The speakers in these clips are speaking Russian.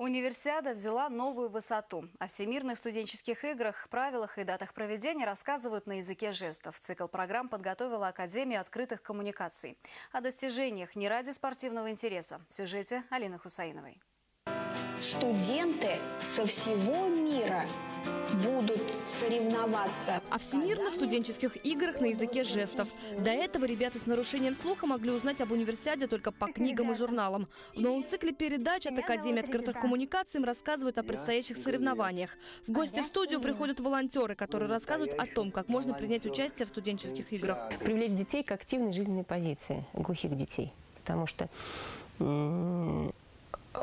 Универсиада взяла новую высоту. О всемирных студенческих играх, правилах и датах проведения рассказывают на языке жестов. Цикл программ подготовила Академия открытых коммуникаций. О достижениях не ради спортивного интереса. В сюжете Алины Хусаиновой. Студенты со всего мира будут соревноваться. О всемирных студенческих играх на языке жестов. До этого ребята с нарушением слуха могли узнать об универсиаде только по книгам и журналам. В новом цикле передач от Академии открытых коммуникаций им рассказывают о предстоящих соревнованиях. В гости в студию приходят волонтеры, которые рассказывают о том, как можно принять участие в студенческих играх. Привлечь детей к активной жизненной позиции, глухих детей. Потому что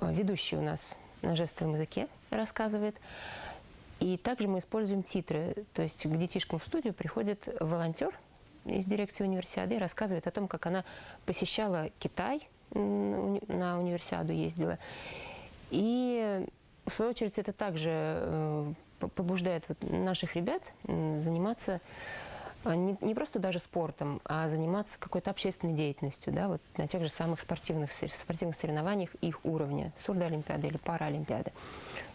ведущий у нас на жестовом языке рассказывает. И также мы используем титры. То есть к детишкам в студию приходит волонтер из дирекции универсиады и рассказывает о том, как она посещала Китай, на универсиаду ездила. И в свою очередь это также э, побуждает наших ребят заниматься а, не, просто даже спортом, а заниматься какой-то общественной деятельностью, да, вот на тех же самых спортивных, спортивных соревнованиях их уровня, сурдоолимпиады или параолимпиады,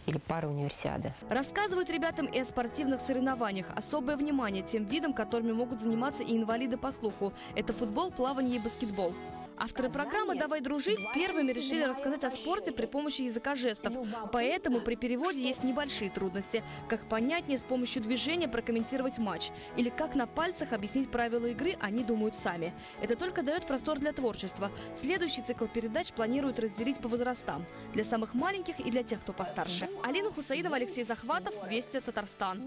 или парауниверсиады. Рассказывают ребятам и о спортивных соревнованиях. Особое внимание тем видам, которыми могут заниматься и инвалиды по слуху. Это футбол, плавание и баскетбол. Авторы программы «Давай дружить» первыми решили рассказать о спорте при помощи языка жестов. Поэтому при переводе есть небольшие трудности. Как понятнее с помощью движения прокомментировать матч. Или как на пальцах объяснить правила игры, они думают сами. Это только дает простор для творчества. Следующий цикл передач планируют разделить по возрастам. Для самых маленьких и для тех, кто постарше. Алина Хусаидова, Алексей Захватов, Вести, Татарстан.